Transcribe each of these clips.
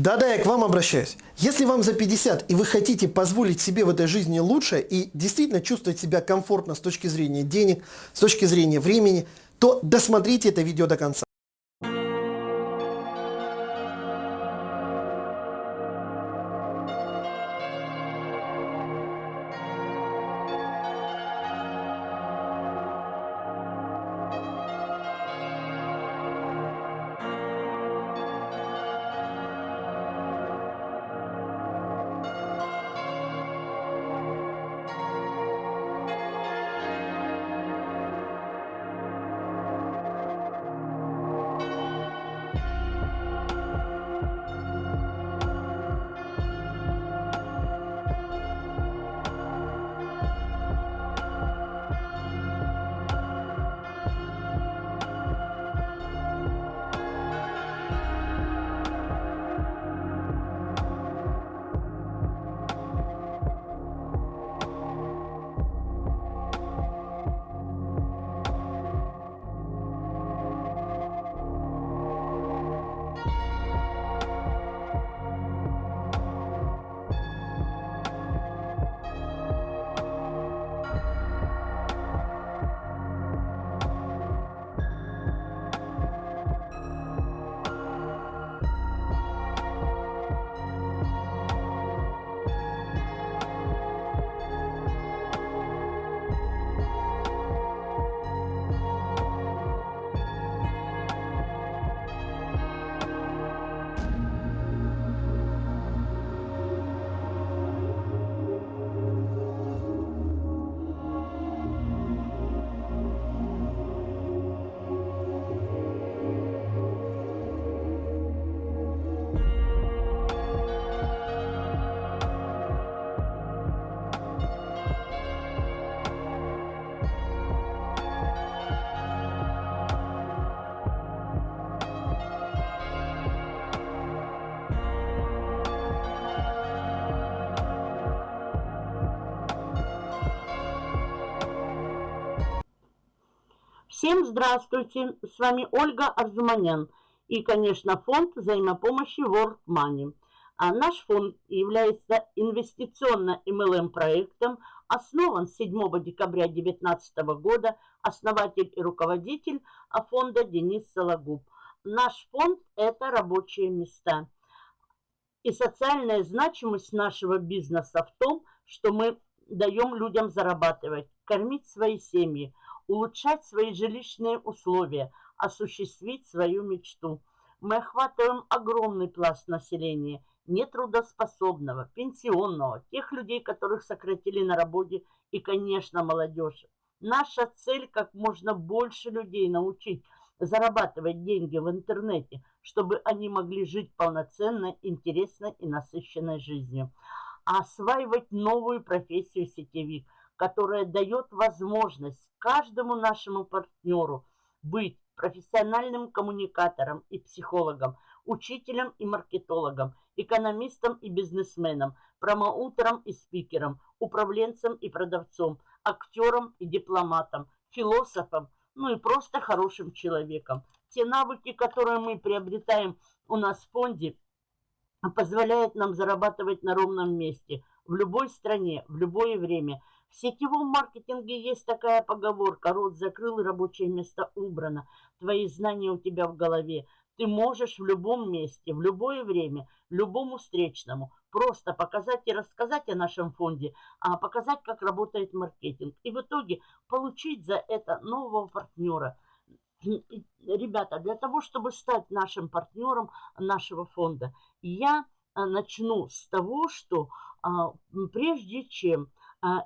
Да-да, я к вам обращаюсь. Если вам за 50 и вы хотите позволить себе в этой жизни лучше и действительно чувствовать себя комфортно с точки зрения денег, с точки зрения времени, то досмотрите это видео до конца. Всем здравствуйте, с вами Ольга Арзуманян и, конечно, фонд взаимопомощи World Money. А наш фонд является инвестиционно-МЛМ проектом, основан 7 декабря 2019 года, основатель и руководитель фонда Денис Сологуб. Наш фонд – это рабочие места. И социальная значимость нашего бизнеса в том, что мы даем людям зарабатывать, кормить свои семьи – улучшать свои жилищные условия, осуществить свою мечту. Мы охватываем огромный пласт населения, нетрудоспособного, пенсионного, тех людей, которых сократили на работе, и, конечно, молодежи. Наша цель – как можно больше людей научить зарабатывать деньги в интернете, чтобы они могли жить полноценной, интересной и насыщенной жизнью. Осваивать новую профессию сетевик – которая дает возможность каждому нашему партнеру быть профессиональным коммуникатором и психологом, учителем и маркетологом, экономистом и бизнесменом, промоутером и спикером, управленцем и продавцом, актером и дипломатом, философом, ну и просто хорошим человеком. Те навыки, которые мы приобретаем у нас в фонде, позволяют нам зарабатывать на ровном месте, в любой стране, в любое время – в сетевом маркетинге есть такая поговорка «Рот закрыл, рабочее место убрано». Твои знания у тебя в голове. Ты можешь в любом месте, в любое время, любому встречному просто показать и рассказать о нашем фонде, а показать, как работает маркетинг. И в итоге получить за это нового партнера. Ребята, для того, чтобы стать нашим партнером нашего фонда, я а, начну с того, что а, прежде чем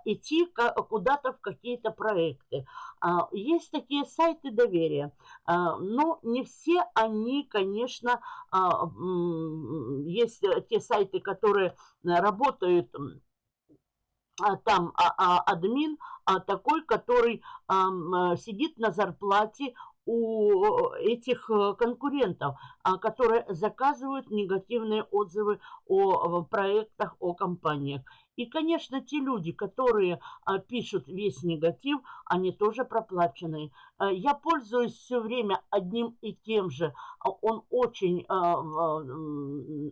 идти куда-то в какие-то проекты. А, есть такие сайты доверия, а, но не все они, конечно, есть те сайты, которые работают там админ такой, который сидит на зарплате у этих э, конкурентов, которые заказывают негативные отзывы о проектах, о компаниях. И, конечно, те люди, которые а, пишут весь негатив, они тоже проплаченные. А, я пользуюсь все время одним и тем же. А, он очень, а,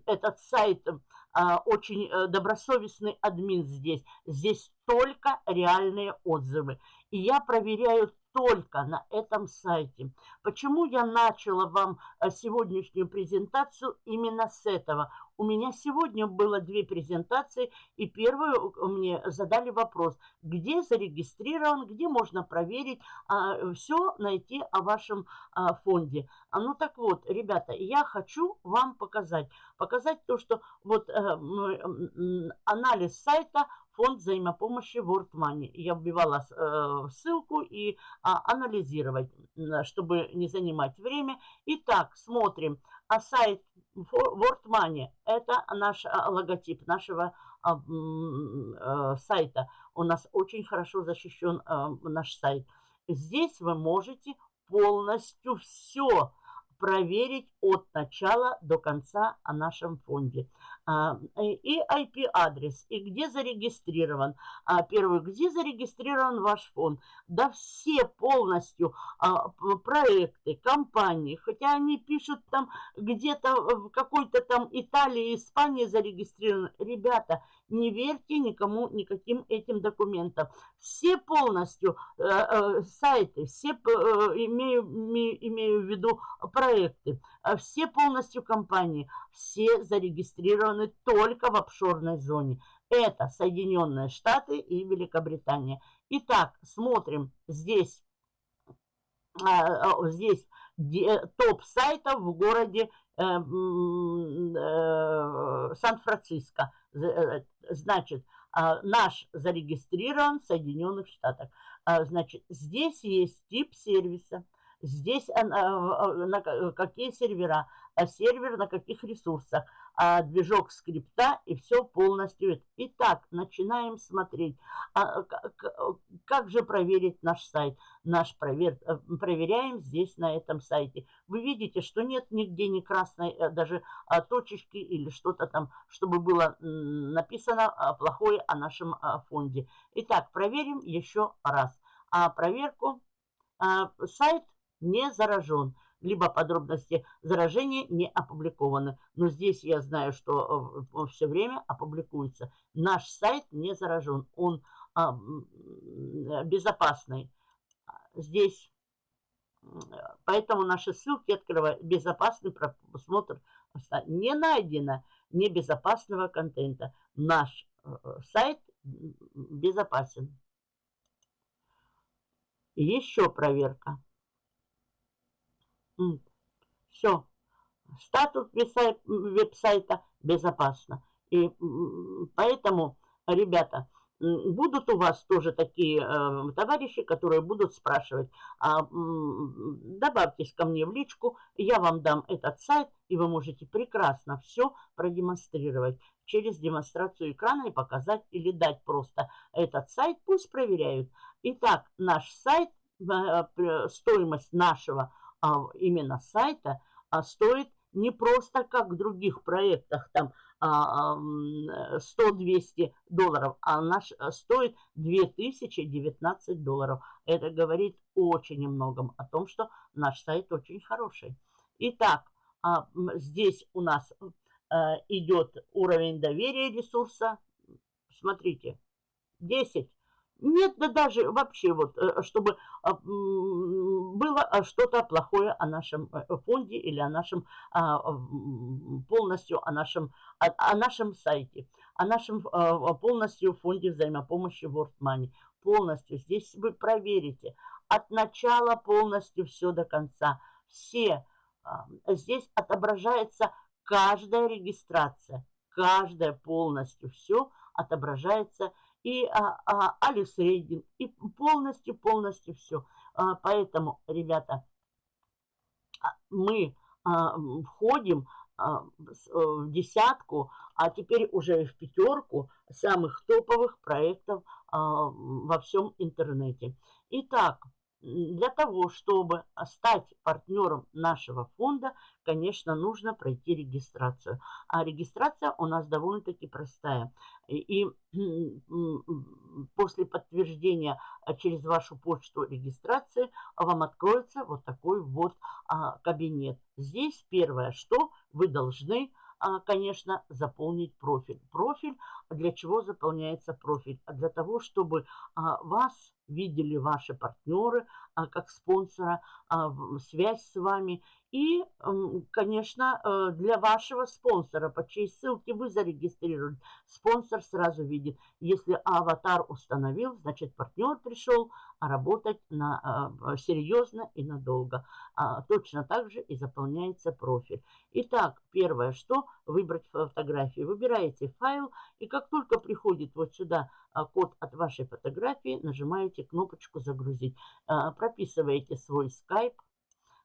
этот сайт, а, очень э, добросовестный админ здесь. Здесь только реальные отзывы. И я проверяю только на этом сайте. Почему я начала вам э, сегодняшнюю презентацию именно с этого? У меня сегодня было две презентации, и первую э, мне задали вопрос, где зарегистрирован, где можно проверить, а, все найти о вашем а, фонде. А, ну так вот, ребята, я хочу вам показать, показать то, что вот а, анализ сайта фонд взаимопомощи World Money. Я вбивала э, ссылку и а, анализировать, чтобы не занимать время. Итак, смотрим. А сайт World Money – это наш а, логотип нашего а, а, сайта. У нас очень хорошо защищен наш сайт. Здесь вы можете полностью все проверить от начала до конца о нашем фонде. А, и IP-адрес, и где зарегистрирован. А, первый, где зарегистрирован ваш фонд. Да все полностью а, проекты, компании, хотя они пишут там где-то в какой-то там Италии, Испании зарегистрированы. Ребята, не верьте никому, никаким этим документам. Все полностью э, э, сайты, все э, имею, имею в виду проекты, все полностью компании, все зарегистрированы только в офшорной зоне. Это Соединенные Штаты и Великобритания. Итак, смотрим здесь, здесь топ сайтов в городе Сан-Франциско. Значит, а, наш зарегистрирован в Соединенных Штатах. А, значит, здесь есть тип сервиса, здесь а, на какие сервера, сервер на каких ресурсах, движок скрипта и все полностью. Итак, начинаем смотреть. Как же проверить наш сайт? Наш провер... Э, проверяем здесь на этом сайте. Вы видите, что нет нигде ни красной э, даже точечки или что-то там, чтобы было написано плохое о нашем фонде. Итак, проверим еще раз. А проверку сайт не заражен либо подробности заражения не опубликованы. Но здесь я знаю, что э, все время опубликуется. Наш сайт не заражен, он а, безопасный. Здесь, поэтому наши ссылки открывают безопасный просмотр. Не найдено небезопасного контента. Наш э, сайт безопасен. Еще проверка. Все. Статус веб-сайта безопасно. И поэтому, ребята, будут у вас тоже такие э, товарищи, которые будут спрашивать, а, добавьтесь ко мне в личку, я вам дам этот сайт, и вы можете прекрасно все продемонстрировать через демонстрацию экрана и показать или дать просто этот сайт, пусть проверяют. Итак, наш сайт, э, стоимость нашего именно сайта а, стоит не просто как в других проектах, там 100-200 а, долларов, а наш стоит 2019 долларов. Это говорит очень многом о том, что наш сайт очень хороший. Итак, здесь у нас идет уровень доверия ресурса. Смотрите, 10 нет, да даже вообще вот, э, чтобы а, было а, что-то плохое о нашем э, фонде или о нашем, а, полностью о нашем, о, нашем сайте, о нашем полностью фонде взаимопомощи World Money. Полностью. Здесь вы проверите от начала полностью все до конца. Все. Здесь отображается каждая регистрация. Каждая полностью все отображается и а, а, Алекс Рейдинг, и полностью-полностью все. А, поэтому, ребята, а, мы а, входим а, в десятку, а теперь уже в пятерку самых топовых проектов а, во всем интернете. Итак, для того, чтобы стать партнером нашего фонда, конечно, нужно пройти регистрацию. А регистрация у нас довольно-таки простая. И после подтверждения а, через вашу почту регистрации вам откроется вот такой вот а, кабинет. Здесь первое, что вы должны а, конечно, заполнить профиль. Профиль, для чего заполняется профиль? Для того, чтобы вас видели ваши партнеры как спонсора, связь с вами и, конечно, э, для вашего спонсора, по чьей ссылке вы зарегистрировали, спонсор сразу видит. Если аватар установил, значит партнер пришел работать на, э, серьезно и надолго. А, точно так же и заполняется профиль. Итак, первое, что выбрать фотографию. Выбираете файл, и как только приходит вот сюда а, код от вашей фотографии, нажимаете кнопочку «Загрузить». А, прописываете свой скайп,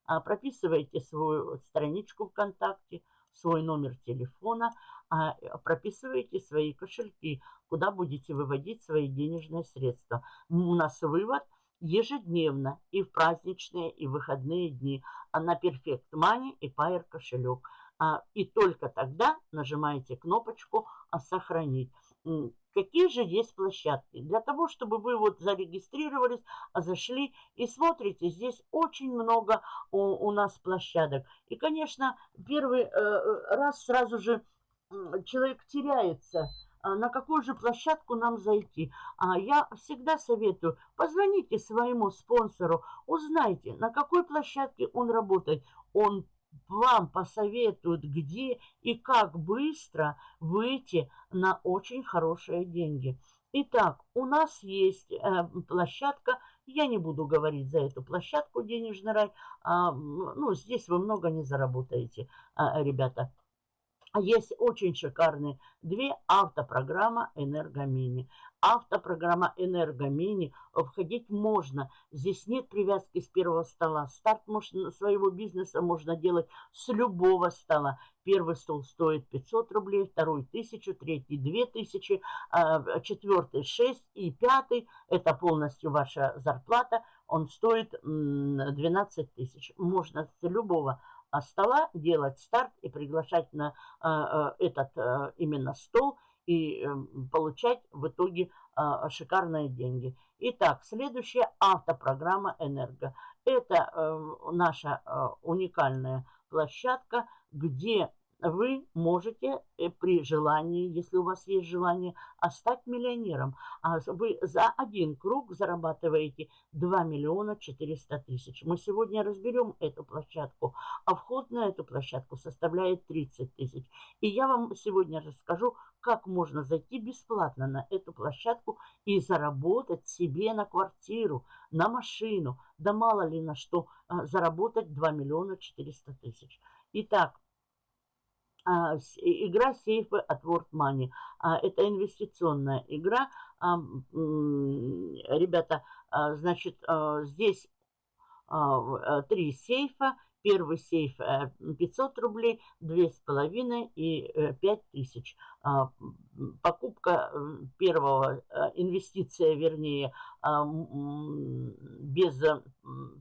а, прописываете свою страничку ВКонтакте, свой номер телефона, а, прописываете свои кошельки, куда будете выводить свои денежные средства. У нас вывод ежедневно и в праздничные, и в выходные дни а на Perfect Money и Pair кошелек. И только тогда нажимаете кнопочку «Сохранить». Какие же есть площадки? Для того, чтобы вы вот зарегистрировались, а зашли и смотрите, здесь очень много у, у нас площадок. И, конечно, первый э, раз сразу же человек теряется, а на какую же площадку нам зайти. А я всегда советую, позвоните своему спонсору, узнайте, на какой площадке он работает. Он вам посоветуют, где и как быстро выйти на очень хорошие деньги. Итак, у нас есть э, площадка, я не буду говорить за эту площадку «Денежный рай», а, ну, здесь вы много не заработаете, а, ребята. Есть очень шикарные две автопрограмма «Энергомини». Автопрограмма «Энергомини» входить можно. Здесь нет привязки с первого стола. Старт можно, своего бизнеса можно делать с любого стола. Первый стол стоит 500 рублей, второй 1000, третий 2000, а, четвертый 6 и пятый, это полностью ваша зарплата, он стоит 12 тысяч. Можно с любого а, стола делать старт и приглашать на а, этот именно стол и эм, получать в итоге шикарные деньги. Итак, следующая автопрограмма «Энерго». Это э, наша э, уникальная площадка, где вы можете э, при желании, если у вас есть желание, стать миллионером. А вы за один круг зарабатываете 2 миллиона 400 тысяч. Мы сегодня разберем эту площадку, а вход на эту площадку составляет 30 тысяч. И я вам сегодня расскажу, как можно зайти бесплатно на эту площадку и заработать себе на квартиру, на машину, да мало ли на что, а, заработать 2 миллиона 400 тысяч. Итак, а, игра сейфы от World Money. А, это инвестиционная игра. А, ребята, значит, здесь три сейфа. Первый сейф 500 рублей, 2,5 и 5000. Покупка первого, инвестиция, вернее, без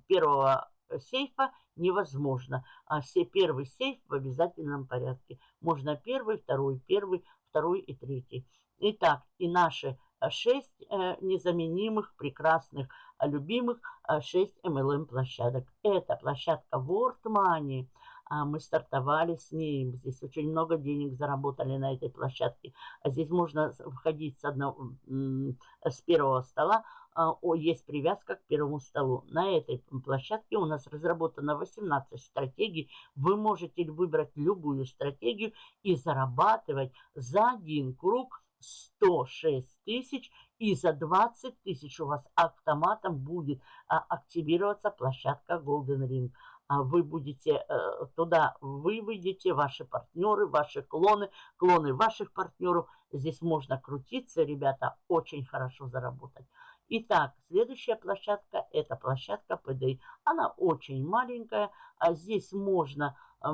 первого сейфа невозможно. А все первый сейф в обязательном порядке. Можно первый, второй, первый, второй и третий. Итак, и наши шесть э, незаменимых, прекрасных, любимых шесть MLM площадок. Это площадка World Money. А мы стартовали с ней. Здесь очень много денег заработали на этой площадке. А здесь можно входить с, одного, с первого стола, а, есть привязка к первому столу. На этой площадке у нас разработано 18 стратегий. Вы можете выбрать любую стратегию и зарабатывать за один круг 106 тысяч и за 20 тысяч у вас автоматом будет а, активироваться площадка Golden Ring. А вы будете э, туда, вы выйдете, ваши партнеры, ваши клоны, клоны ваших партнеров. Здесь можно крутиться, ребята, очень хорошо заработать. Итак, следующая площадка – это площадка PDI. Она очень маленькая, а здесь можно э,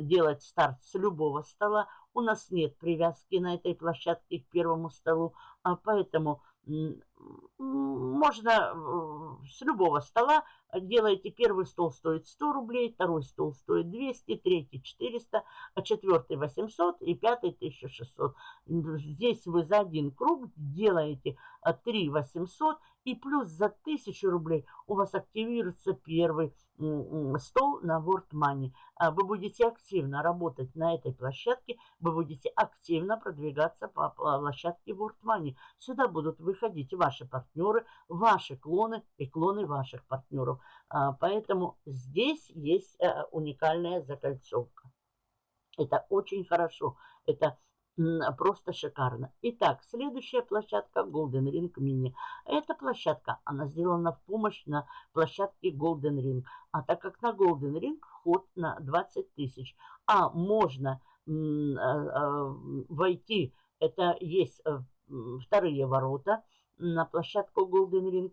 делать старт с любого стола. У нас нет привязки на этой площадке к первому столу, а поэтому можно с любого стола делаете первый стол стоит 100 рублей, второй стол стоит 200, третий 400, а четвертый 800 и пятый 1600. Здесь вы за один круг делаете 3 800 и плюс за 1000 рублей у вас активируется первый стол на World Money. А вы будете активно работать на этой площадке, вы будете активно продвигаться по площадке World Money. Сюда будут выходить ваши партнеры, ваши клоны и клоны ваших партнеров. А, поэтому здесь есть э, уникальная закольцовка. Это очень хорошо. Это просто шикарно. Итак, следующая площадка Golden Ring Mini. Эта площадка, она сделана в помощь на площадке Golden Ring. А так как на Golden Ring вход на 20 тысяч, а можно а, а, войти, это есть э, вторые ворота на площадку Golden Ring,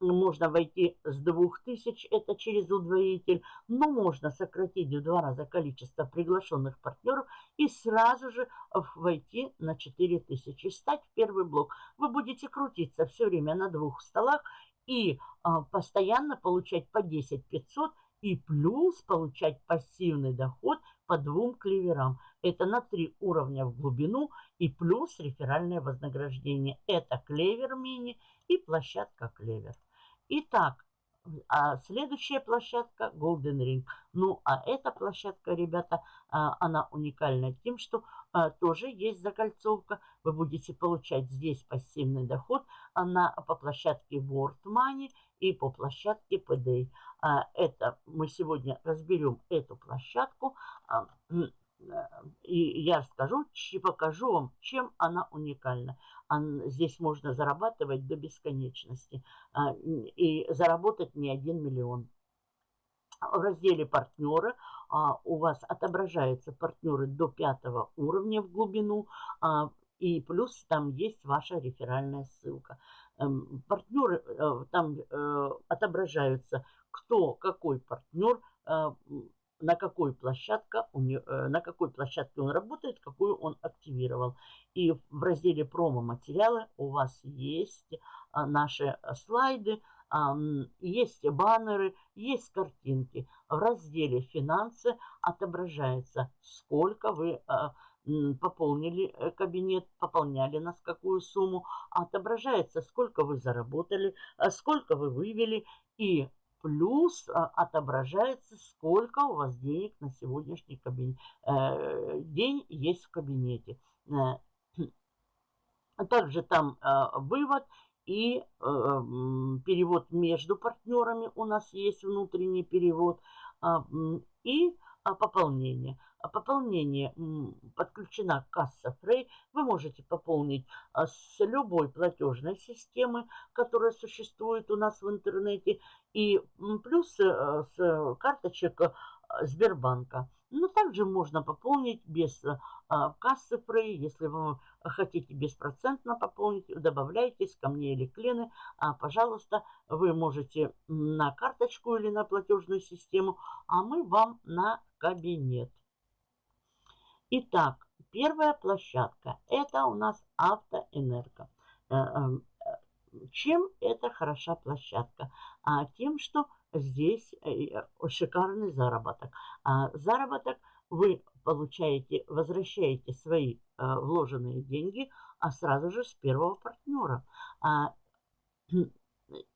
можно войти с 2000, это через удвоитель, но можно сократить в два раза количество приглашенных партнеров и сразу же войти на 4000, стать в первый блок. Вы будете крутиться все время на двух столах и а, постоянно получать по 10 500 и плюс получать пассивный доход по двум клеверам. Это на три уровня в глубину и плюс реферальное вознаграждение. Это клевер мини и площадка клевер. Итак, а следующая площадка Golden Ring. Ну, а эта площадка, ребята, а, она уникальна тем, что а, тоже есть закольцовка. Вы будете получать здесь пассивный доход на, по площадке World Money и по площадке PDA. Это мы сегодня разберем эту площадку. И я скажу, покажу вам, чем она уникальна. Здесь можно зарабатывать до бесконечности а, и заработать не один миллион. В разделе «Партнеры» а, у вас отображаются партнеры до пятого уровня в глубину, а, и плюс там есть ваша реферальная ссылка. Эм, партнеры э, там э, отображаются, кто, какой партнер, э, на какой, площадке, на какой площадке он работает, какую он активировал. И в разделе промо-материалы у вас есть а, наши слайды, есть баннеры, есть картинки. В разделе «Финансы» отображается, сколько вы а, пополнили э, кабинет, пополняли нас какую сумму, отображается, сколько вы заработали, а, сколько вы вывели и плюс а, отображается, сколько у вас денег на сегодняшний кабинет, э, день есть в кабинете. Э, также там э, вывод и перевод между партнерами у нас есть внутренний перевод а, и а, пополнение. А пополнение подключена касса Frey. Вы можете пополнить а, с любой платежной системы, которая существует у нас в интернете, и плюс э, с карточек э, Сбербанка. Но также можно пополнить без а, кассы Frey. Если вы хотите беспроцентно пополнить, добавляйтесь ко мне или к Лене. А, пожалуйста, вы можете на карточку или на платежную систему, а мы вам на кабинет. Итак, первая площадка. Это у нас автоэнерго. Э, эм, э, чем это хороша площадка? А, тем, что здесь э, шикарный заработок. А, заработок вы получаете, возвращаете свои вложенные деньги, а сразу же с первого партнера. А,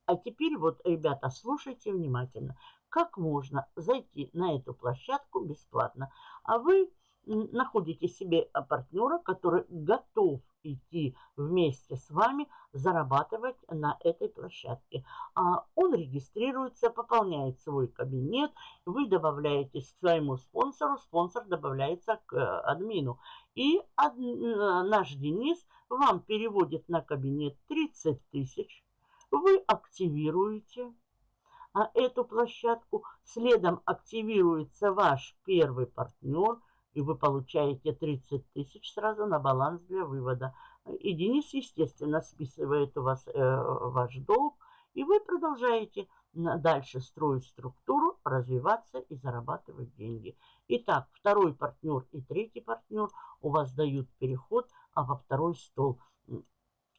а теперь вот, ребята, слушайте внимательно. Как можно зайти на эту площадку бесплатно? А вы находите себе а, партнера, который готов идти вместе с вами зарабатывать на этой площадке. А он регистрируется, пополняет свой кабинет, вы добавляетесь к своему спонсору, спонсор добавляется к э, админу. И ад, э, наш Денис вам переводит на кабинет 30 тысяч, вы активируете а, эту площадку, следом активируется ваш первый партнер – и вы получаете 30 тысяч сразу на баланс для вывода. И Денис, естественно, списывает у вас э, ваш долг, и вы продолжаете дальше строить структуру, развиваться и зарабатывать деньги. Итак, второй партнер и третий партнер у вас дают переход а во второй стол.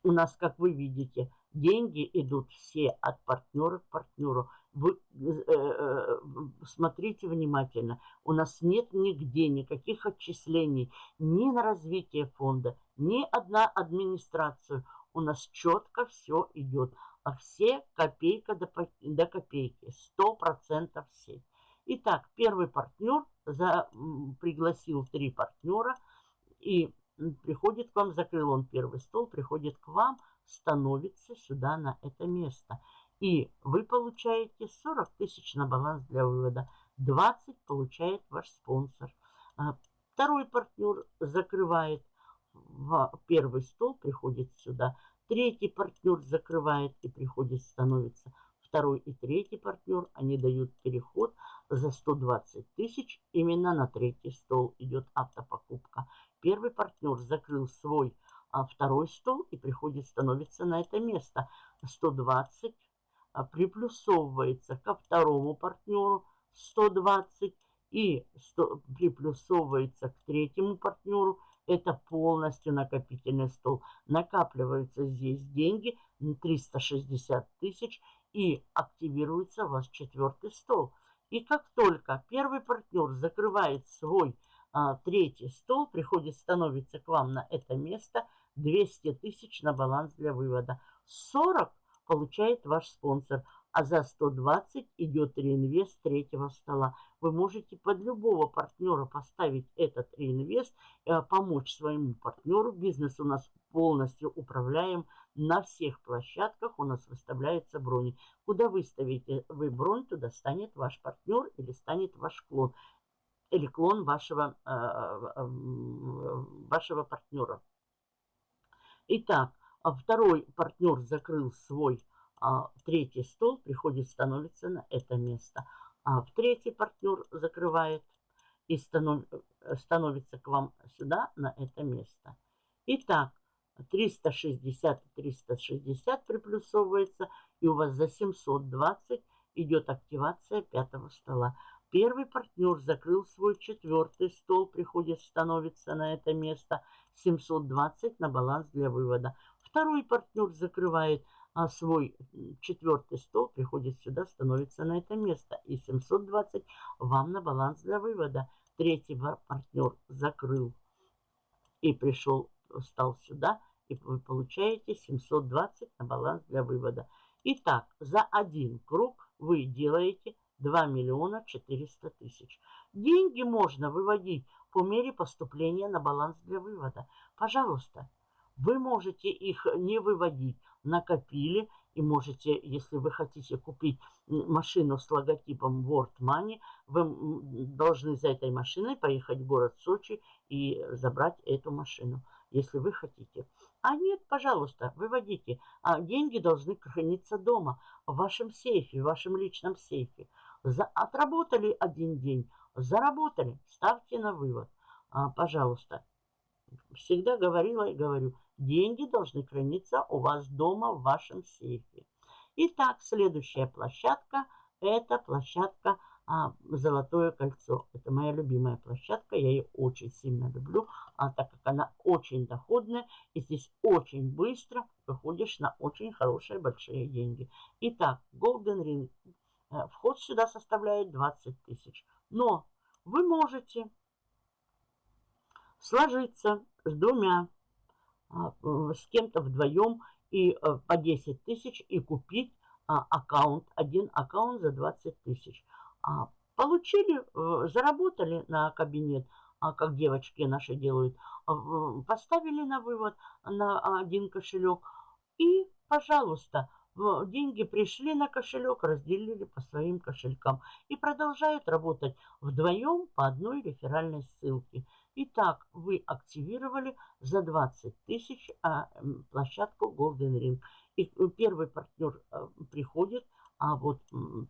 у нас, как вы видите, деньги идут все от партнера к партнеру. Э, э, смотрите внимательно. У нас нет нигде никаких отчислений ни на развитие фонда, ни одна администрацию. У нас четко все идет. А все копейка до, до копейки. Сто процентов все. Итак, первый партнер за, пригласил три партнера и приходит к вам, закрыл он первый стол, приходит к вам, становится сюда на это место. И вы получаете 40 тысяч на баланс для вывода. 20 получает ваш спонсор. А, второй партнер закрывает первый стол, приходит сюда. Третий партнер закрывает и приходит, становится. Второй и третий партнер, они дают переход за 120 тысяч. Именно на третий стол идет автопокупка. Первый партнер закрыл свой а второй стол и приходит, становится на это место. 120 а, приплюсовывается ко второму партнеру 120 и 100, приплюсовывается к третьему партнеру. Это полностью накопительный стол. Накапливаются здесь деньги 360 тысяч и активируется ваш четвертый стол. И как только первый партнер закрывает свой а, третий стол, приходит, становится к вам на это место, 200 тысяч на баланс для вывода. 40 получает ваш спонсор, а за 120 идет реинвест третьего стола. Вы можете под любого партнера поставить этот реинвест, э, помочь своему партнеру. Бизнес у нас полностью управляем на всех площадках. У нас выставляются брони. Куда выставите вы бронь, туда станет ваш партнер или станет ваш клон. Или клон вашего, э, э, вашего партнера. Итак, второй партнер закрыл свой а, третий стол, приходит, становится на это место. А в третий партнер закрывает и станов, становится к вам сюда, на это место. Итак, 360 и 360 приплюсовывается, и у вас за 720 идет активация пятого стола. Первый партнер закрыл свой четвертый стол, приходит, становится на это место. 720 на баланс для вывода. Второй партнер закрывает а свой четвертый стол, приходит сюда, становится на это место. И 720 вам на баланс для вывода. Третий партнер закрыл и пришел, стал сюда, и вы получаете 720 на баланс для вывода. Итак, за один круг вы делаете 2 миллиона 400 тысяч. Деньги можно выводить по мере поступления на баланс для вывода. Пожалуйста, вы можете их не выводить, накопили и можете, если вы хотите купить машину с логотипом World Money, вы должны за этой машиной поехать в город Сочи и забрать эту машину, если вы хотите. А нет, пожалуйста, выводите. А деньги должны храниться дома, в вашем сейфе, в вашем личном сейфе. За, отработали один день, заработали, ставьте на вывод. А, пожалуйста. Всегда говорила и говорю, деньги должны храниться у вас дома в вашем сейфе. Итак, следующая площадка, это площадка а, «Золотое кольцо». Это моя любимая площадка, я ее очень сильно люблю, а, так как она очень доходная, и здесь очень быстро выходишь на очень хорошие большие деньги. Итак, Golden Ring. Э, вход сюда составляет 20 тысяч. Но вы можете сложиться с двумя, с кем-то вдвоем и э, по 10 тысяч и купить а, аккаунт, один аккаунт за 20 тысяч. А, получили, э, заработали на кабинет, как девочки наши делают, поставили на вывод на один кошелек и, пожалуйста, деньги пришли на кошелек, разделили по своим кошелькам и продолжают работать вдвоем по одной реферальной ссылке. Итак, вы активировали за 20 тысяч а, площадку Golden Ring. И э, первый партнер а, приходит, а вот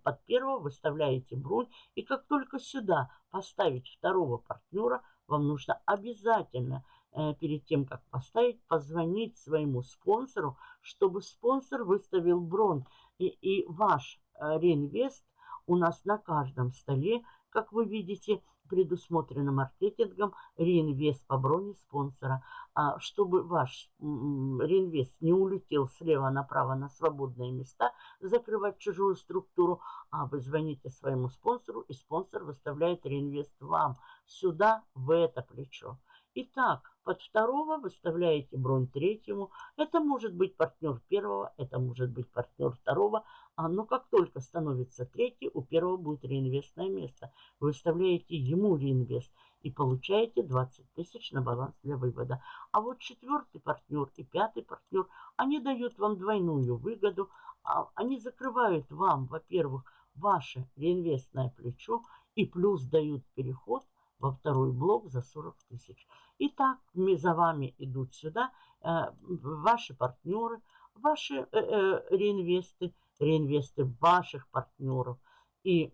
под первого выставляете бронь. И как только сюда поставить второго партнера, вам нужно обязательно Э, перед тем, как поставить, позвонить своему спонсору, чтобы спонсор выставил бронь. И, и ваш э, реинвест у нас на каждом столе, как вы видите, предусмотрено маркетингом реинвест по броне спонсора. А чтобы ваш реинвест не улетел слева направо на свободные места, закрывать чужую структуру, а вы звоните своему спонсору, и спонсор выставляет реинвест вам сюда, в это плечо. Итак, под второго выставляете бронь третьему. Это может быть партнер первого, это может быть партнер второго. А, но как только становится третий, у первого будет реинвестное место. Выставляете ему реинвест и получаете 20 тысяч на баланс для вывода. А вот четвертый партнер и пятый партнер, они дают вам двойную выгоду. А, они закрывают вам, во-первых, ваше реинвестное плечо и плюс дают переход во второй блок за 40 тысяч. Итак, за вами идут сюда э, ваши партнеры, ваши э, э, реинвесты, реинвесты ваших партнеров. И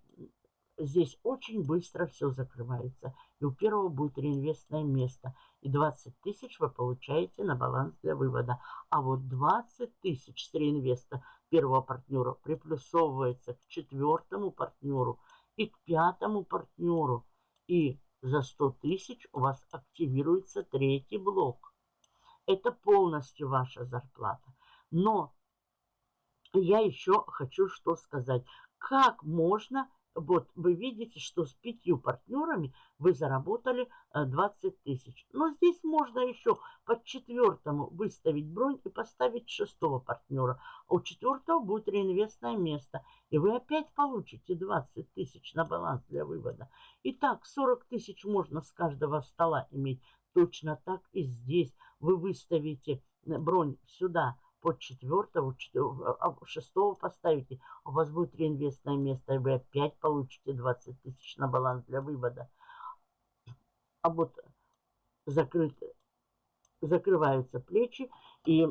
здесь очень быстро все закрывается. И у первого будет реинвестное место. И 20 тысяч вы получаете на баланс для вывода. А вот 20 тысяч с реинвеста первого партнера приплюсовывается к четвертому партнеру и к пятому партнеру. И за 100 тысяч у вас активируется третий блок. Это полностью ваша зарплата. Но я еще хочу что сказать. Как можно вот вы видите, что с пятью партнерами вы заработали 20 э, тысяч. Но здесь можно еще под четвертому выставить бронь и поставить шестого партнера. А у четвертого будет реинвестное место. И вы опять получите 20 тысяч на баланс для вывода. Итак, 40 тысяч можно с каждого стола иметь. Точно так и здесь вы выставите э, бронь сюда под четвертого, а, а шестого поставите, у вас будет реинвестное место, и вы опять получите 20 тысяч на баланс для вывода. А вот закрыт, закрываются плечи, и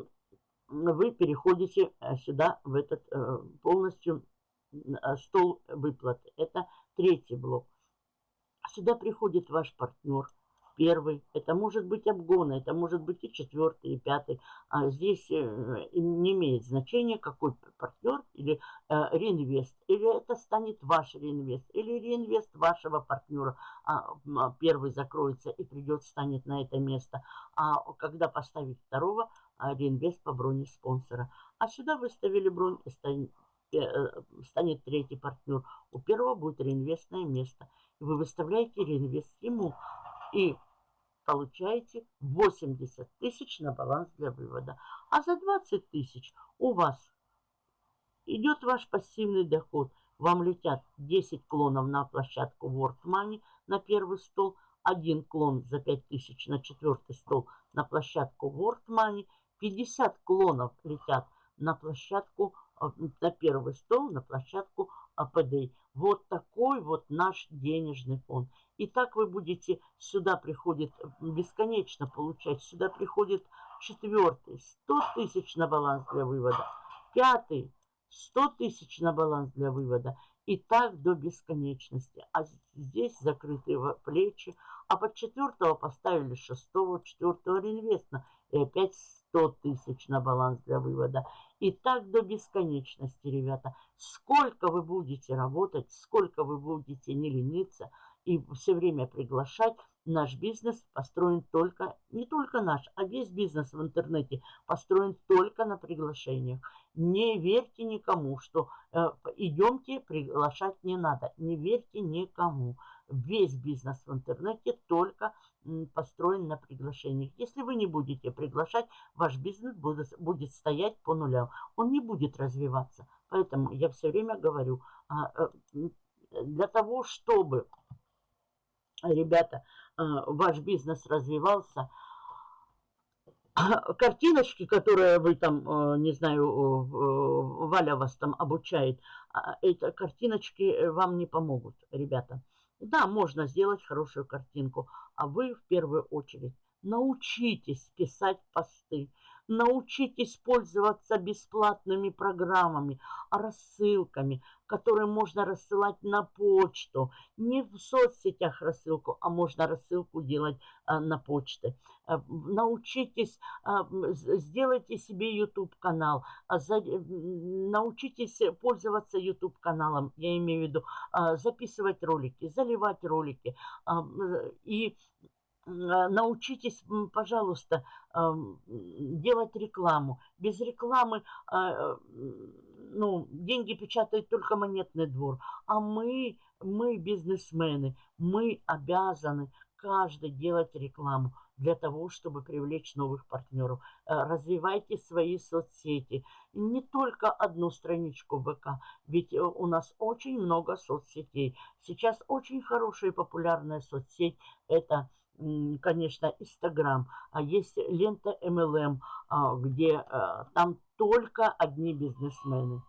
вы переходите э, сюда, в этот э, полностью э, стол выплаты. Это третий блок. Сюда приходит ваш партнер – первый, это может быть обгоны, это может быть и четвертый, и пятый. А здесь э, не имеет значения, какой партнер или э, реинвест. Или это станет ваш реинвест, или реинвест вашего партнера. А, а, первый закроется и придет, станет на это место. А когда поставить второго, а, реинвест по броне спонсора. А сюда выставили бронь и станет, э, станет третий партнер. У первого будет реинвестное место. И вы выставляете реинвест ему и получаете 80 тысяч на баланс для вывода. А за 20 тысяч у вас идет ваш пассивный доход. Вам летят 10 клонов на площадку World Money на первый стол, один клон за 5 тысяч на четвертый стол на площадку World Money, 50 клонов летят на площадку, на первый стол, на площадку АПД. Вот такой вот наш денежный фонд. И так вы будете, сюда приходит бесконечно получать, сюда приходит четвертый, 100 тысяч на баланс для вывода, пятый, 100 тысяч на баланс для вывода. И так до бесконечности. А здесь закрытые плечи. А под четвертого поставили шестого, четвертого реинвестно. И опять 100 тысяч на баланс для вывода. И так до бесконечности, ребята. Сколько вы будете работать, сколько вы будете не лениться и все время приглашать, наш бизнес построен только, не только наш, а весь бизнес в интернете построен только на приглашениях. Не верьте никому, что э, идемте, приглашать не надо. Не верьте никому. Весь бизнес в интернете только построен на приглашениях. Если вы не будете приглашать, ваш бизнес будет, будет стоять по нулям. Он не будет развиваться. Поэтому я все время говорю, а, э, для того, чтобы, ребята, э, ваш бизнес развивался, картиночки, которые вы там, э, не знаю, Валя вас там обучает, а, эти картиночки вам не помогут, ребята. Да, можно сделать хорошую картинку, а вы в первую очередь Научитесь писать посты. Научитесь пользоваться бесплатными программами, рассылками, которые можно рассылать на почту. Не в соцсетях рассылку, а можно рассылку делать а, на почте. А, научитесь, а, сделайте себе YouTube-канал. А, за, научитесь пользоваться YouTube-каналом, я имею в виду, а, записывать ролики, заливать ролики. А, и а, научитесь, пожалуйста, делать рекламу. Без рекламы а, ну, деньги печатает только монетный двор. А мы, мы бизнесмены, мы обязаны каждый делать рекламу для того, чтобы привлечь новых партнеров. Э, развивайте свои соцсети. Не только одну страничку ВК, ведь э, у нас очень много соцсетей. Сейчас очень хорошая и популярная соцсеть – это конечно, Инстаграм, а есть лента MLM, а, где э, там только одни бизнесмены.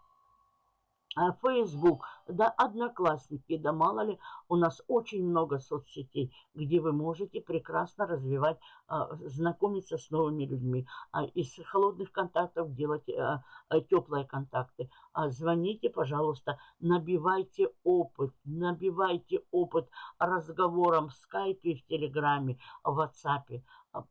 Facebook, да, Одноклассники, да мало ли, у нас очень много соцсетей, где вы можете прекрасно развивать, а, знакомиться с новыми людьми, а, из холодных контактов делать а, теплые контакты. Звоните, пожалуйста, набивайте опыт, набивайте опыт разговором в скайпе, в телеграме, в ватсапе. А,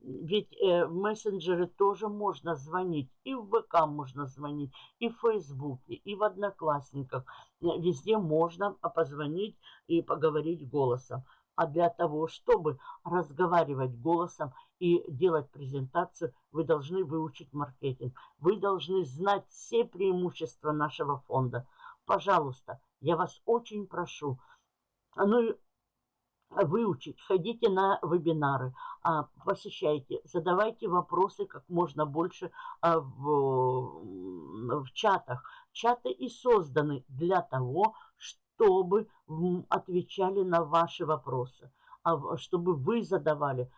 ведь э, в мессенджеры тоже можно звонить, и в ВК можно звонить, и в Фейсбуке, и в Одноклассниках. Э, везде можно позвонить и поговорить голосом. А для того, чтобы разговаривать голосом и делать презентацию, вы должны выучить маркетинг. Вы должны знать все преимущества нашего фонда. Пожалуйста, я вас очень прошу. Ну выучить, ходите на вебинары, а, посещайте, задавайте вопросы как можно больше а, в, в чатах. Чаты и созданы для того, чтобы отвечали на ваши вопросы, а чтобы вы задавали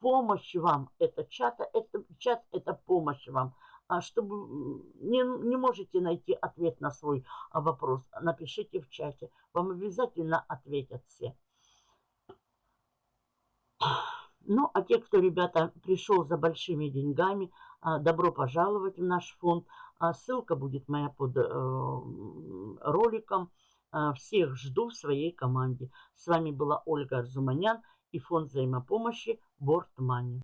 помощь вам. Это чат, это чат, это помощь вам. А чтобы не, не можете найти ответ на свой а, вопрос, напишите в чате. Вам обязательно ответят все. Ну, а те, кто, ребята, пришел за большими деньгами, а, добро пожаловать в наш фонд. Ссылка будет моя под э, роликом. Всех жду в своей команде. С вами была Ольга Арзуманян и фонд взаимопомощи Money.